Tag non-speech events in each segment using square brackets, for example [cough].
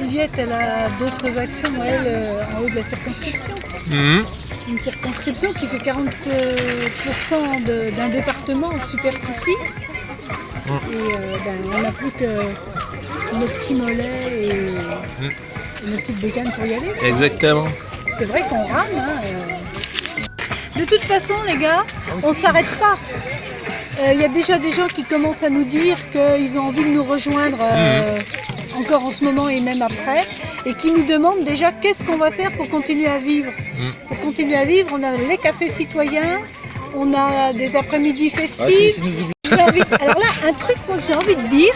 Juliette, elle a d'autres actions, elle, euh, en haut de la circonscription. Mhm. Une circonscription qui fait 40% de- d'un département en superficie. Mm. Et euh, ben, on n'a plus que nos petits mollets et, Mm. et nos petites bécanes pour y aller. Exactement. C'est vrai qu'on rame. hein, euh. De toute façon, les gars, on s'arrête pas. Euh, Il y a déjà des gens qui commencent à nous dire qu'ils ont envie de nous rejoindre euh, encore en ce moment et même après, et qui nous demandent déjà qu'est-ce qu'on va faire pour continuer à vivre. Mm. Pour continuer à vivre, on a les cafés citoyens, on a des après-midi Ah, festifs. Envie- Alors là, un truc que j'ai envie de dire,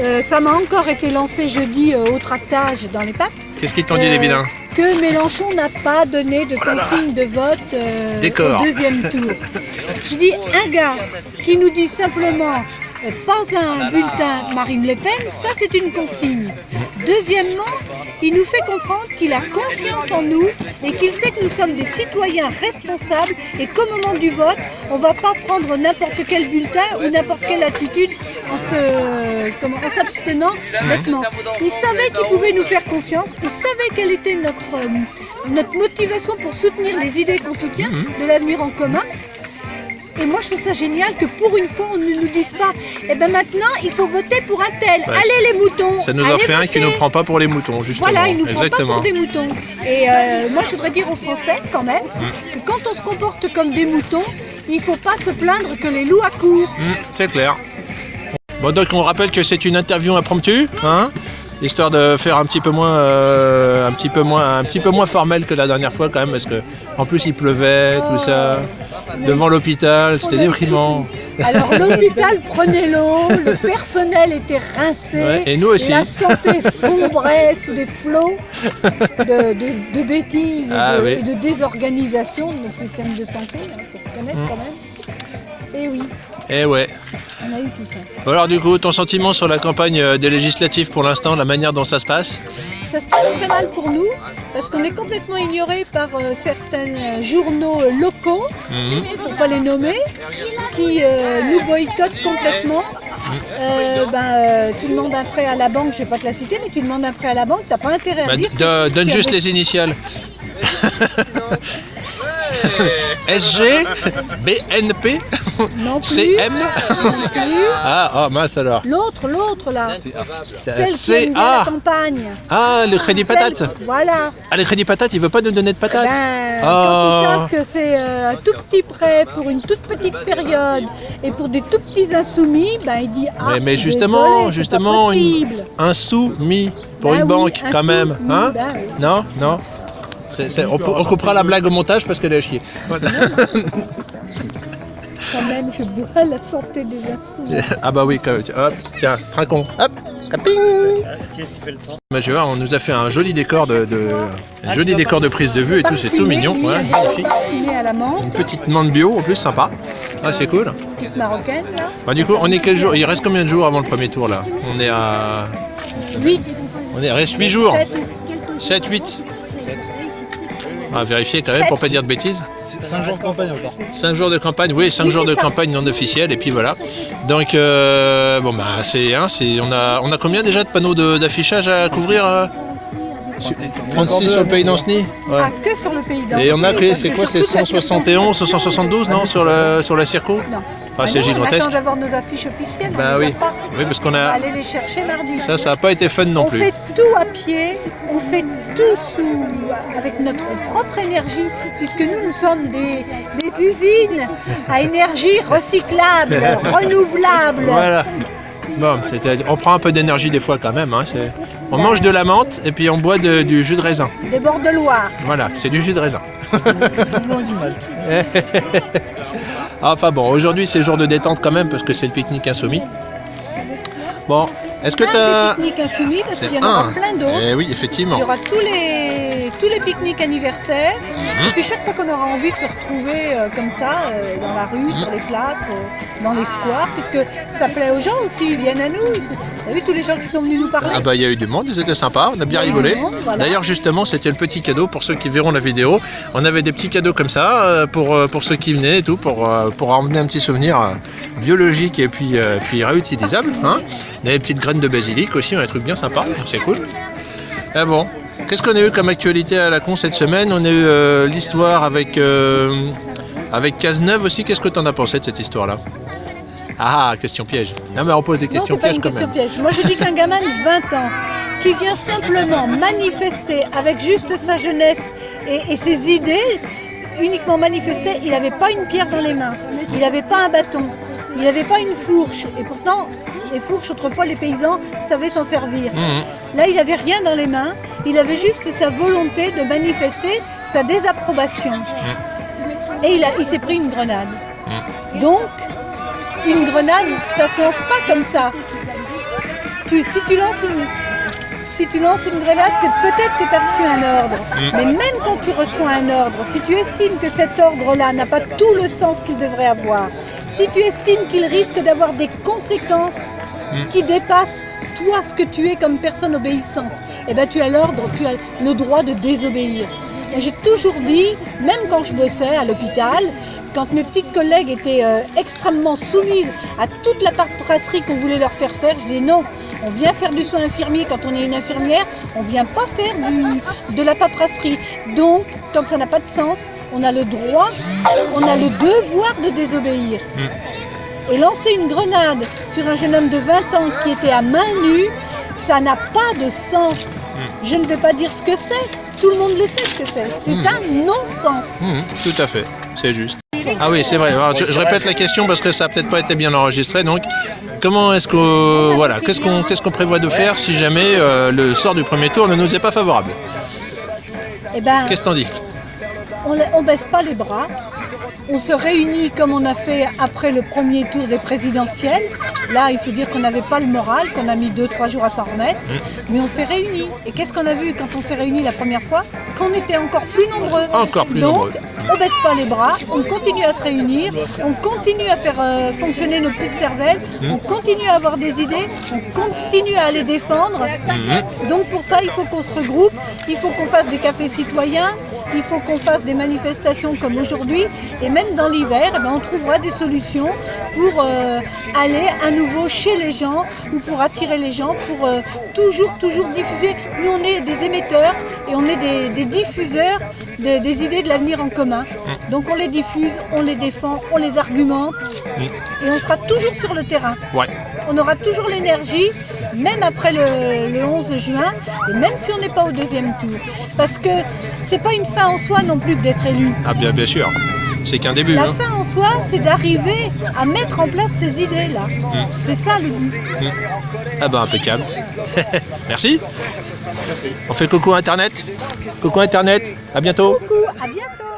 euh, ça m'a encore été lancé jeudi euh, au tractage dans les papes Qu'est-ce qu'ils t'ont dit, Euh, les vilains? que Mélenchon n'a pas donné de consigne de vote euh, Décor. au deuxième tour. [laughs] Je dis un gars qui nous dit simplement pas un bulletin Marine Le Pen, ça c'est une consigne. Deuxièmement, il nous fait comprendre qu'il a confiance en nous et qu'il sait que nous sommes des citoyens responsables et qu'au moment du vote, on ne va pas prendre n'importe quel bulletin ou n'importe quelle attitude en se- comment- en s'abstenant bêtement. Il savait qu'il pouvait nous faire confiance, il savait quelle était notre, euh, notre motivation pour soutenir les idées qu'on soutient, Mhm. de l'avenir en commun. Et moi, je trouve ça génial que pour une fois, on ne nous dise pas Eh ben maintenant, il faut voter pour un tel. Bah, Allez les moutons Ça nous en fait un qui voter. nous prend pas pour les moutons, justement. Voilà, il nous prend pas pour des moutons. Et euh, moi, je voudrais dire aux Français, quand même, Mm. que quand on se comporte comme des moutons, il faut pas se plaindre que les loups accourent. Hmm, c'est clair. Bon, donc on rappelle que c'est une interview impromptue, hein? Histoire de faire un petit peu moins, euh, un petit peu moins, un petit peu moins formel que la dernière fois quand même, parce que en plus il pleuvait, tout ça, devant l'hôpital, c'était déprimant. Alors [laughs] l'hôpital prenait l'eau, le personnel était rincé, Ouais, et nous aussi. la santé sombrait sous des flots de, de- de bêtises et, Ah de, oui. et de désorganisation de notre système de santé, il faut reconnaître Mm. quand même. Et oui, Et ouais. On a eu tout ça. Alors du coup, ton sentiment sur la campagne euh, des législatives pour l'instant, la manière dont ça se passe? Ça se passe très mal pour nous parce qu'on est complètement ignoré par euh, certains euh, journaux locaux, Mhm. pour pas les nommer, qui euh, nous boycottent complètement. Euh, ben, tu demandes un prêt à la banque, je vais pas te la citer, mais tu demandes un prêt à la banque, t'as pas intérêt à Bah, dire donne juste les initiales. [laughs] [laughs] [laughs] SG, BNP, non plus, CM. non plus. Ah, oh mince alors. L'autre, l'autre là, C'est celle qui aime bien la CA. campagne. Ah, le crédit Celle- patate. Voilà. Ah, le crédit patate, il veut pas nous donner de patate. Ben, Oh. Quand ils savent que c'est euh, un tout petit prêt pour une toute petite période et pour des tout petits insoumis, ben il dit ah Mais- mais justement, désolé, c'est pas justement, une-. Un sou mis pour Ben une oui, banque, quand sou, même. oui, Hein ben oui. Non, non? On, on coupera la blague au montage parce qu'elle est à chier. Voilà. Quand même, je bois la santé des insoumis. ah bah oui, quand même. Hop, tiens, trinquons. Hop, caping. Je vois, on nous a fait un joli décor de, de- un joli décor de prise de vue et tout, c'est tout mignon. Ouais, magnifique. à la Une petite menthe bio en plus, sympa. Ah, c'est cool. petite marocaine là. Bah, du coup, on est quel jour? Il reste combien de jours avant le premier tour là? On est à. 8. On est, reste 8 jours. 7, 8. On va vérifier quand même pour pas dire de bêtises. 5 jours de campagne encore. 5 jours de campagne, oui, 5 Oui, jours de ça. campagne non officielle et puis voilà. Donc euh, bon bah c'est hein, c'est on a on a combien déjà de panneaux d'affichage à couvrir euh 36 sur le pays d'Anceny Ouais. Ah, que sur le pays d'Anse. Et on a que c'est quoi c'est toute la 171 ou 172 non sur le sur la circo Non. Ah, c'est Mais non, On gigantesque. attend d'avoir nos affiches officielles. on Bah les a oui. Oui parce qu'on On va a aller les chercher mardi. ça ça a pas été fun non on plus. fait tout à pied, on fait tout sous, avec notre propre énergie, puisque nous, nous sommes des, des usines à énergie recyclable, [laughs] renouvelable. Voilà. Bon, on prend un peu d'énergie des fois quand même. hein, On mange de la menthe et puis on boit de- du jus de raisin. Des bords de Loire. Voilà, c'est du jus de raisin. [laughs] [laughs] Mal. Enfin bon, aujourd'hui c'est jour de détente quand même parce que c'est le pique-nique insoumis. Bon, est-ce que insoumis, parce C'est qu'il y en aura un. plein d'autres. Eh oui, Il effectivement. y aura tous les, tous les pique-niques anniversaires. Mhm. Et puis chaque fois qu'on aura envie de se retrouver euh, comme ça, euh, dans la rue, Mhm. sur les places, euh, dans les squares, puisque ça plaît aux gens aussi, ils viennent à nous. Ils Vous avez vu tous les gens qui sont venus nous parler Ah bah il y a eu du monde, c'était sympa, on a bien rigolé. voilà. D'ailleurs justement c'était le petit cadeau pour ceux qui verront la vidéo. On avait des petits cadeaux comme ça pour, pour ceux qui venaient et tout, pour, pour emmener un petit souvenir biologique et puis, puis réutilisable. Hein. On avait des petites graines de basilic aussi, un truc bien sympa, c'est cool. Ah bon Qu'est-ce qu'on a eu comme actualité à la con cette semaine On a eu euh, l'histoire avec, euh, avec Cazeneuve aussi. Qu'est-ce que tu en as pensé de cette histoire-là? Ah, question piège. Non, mais on pose des Non, questions pas pièges une quand question même. piège. Moi, je dis qu'un gamin de 20 ans qui vient simplement manifester avec juste sa jeunesse et, et ses idées, uniquement manifester, il n'avait pas une pierre dans les mains, il n'avait pas un bâton, il n'avait pas une fourche. Et pourtant, les fourches, autrefois, les paysans savaient s'en servir. Mhm. Là, il n'avait rien dans les mains, il avait juste sa volonté de manifester sa désapprobation. Et il, s'est pris une grenade. Donc, une grenade, ça se lance pas comme ça. Tu- si, tu lances une, si tu lances une grenade, c'est peut-être que tu as reçu un ordre. Mm. Mais même quand tu reçois un ordre, si tu estimes que cet ordre-là n'a pas tout le sens qu'il devrait avoir, si tu estimes qu'il risque d'avoir des conséquences Mm. qui dépassent toi ce que tu es comme personne obéissante, eh ben tu as l'ordre, tu as le droit de désobéir. J'ai toujours dit, même quand je bossais à l'hôpital, quand mes petites collègues étaient euh, extrêmement soumises à toute la paperasserie qu'on voulait leur faire faire, je disais non, on vient faire du soin infirmier quand on est une infirmière, on ne vient pas faire de la paperasserie. Donc, quand ça n'a pas de sens, on a le droit, on a le devoir de désobéir. Et lancer une grenade sur un jeune homme de 20 ans qui était à main nue, ça n'a pas de sens. Je ne vais pas dire ce que c'est, tout le monde le sait ce que c'est. C'est Mm. un non-sens. Mhm, tout à fait, c'est juste. Ah oui, c'est vrai. Alors, je, je répète la question parce que ça n'a peut-être pas été bien enregistré. Donc, comment est-ce qu'on voilà, qu'est-ce qu'on qu'est-ce qu'on prévoit de faire si jamais euh, le sort du premier tour ne nous est pas favorable? Eh ben, Qu'est-ce que t'en dis? on ne baisse pas les bras. On se réunit comme on a fait après le premier tour des présidentielles. Là, il faut dire qu'on n'avait pas le moral, qu'on a mis 2-3 jours à s'en remettre. Mais on s'est réunis. Et qu'est-ce qu'on a vu quand on s'est réunis la première fois? Qu'on était encore plus nombreux. Encore plus Donc, nombreux. on baisse pas les bras, on continue à se réunir, on continue à faire euh, fonctionner nos petites cervelles, Mm. on continue à avoir des idées, on continue à les défendre. Mhm. Donc pour ça, il faut qu'on se regroupe, il faut qu'on fasse des cafés citoyens, il faut qu'on fasse des manifestations comme aujourd'hui, et même dans l'hiver, eh ben, on trouvera des solutions pour euh, aller à nouveau chez les gens ou pour attirer les gens, pour euh, toujours, toujours diffuser. Nous, on est des émetteurs et on est des, des diffuseurs de- des idées de l'avenir en commun. Donc on les diffuse, on les défend, on les argumente, et on sera toujours sur le terrain Ouais. on aura toujours l'énergie, même après le, le 11 juin, et même si on n'est pas au deuxième tour. Parce que c'est pas une fin en soi non plus que d'être élu. Ah bien, bien sûr. C'est qu'un début. La hein. fin en soi, c'est d'arriver à mettre en place ces idées-là. C'est ça le but. Ah ben impeccable. [laughs] Merci. On fait coucou Internet. Coucou Internet. À bientôt. Coucou, à bientôt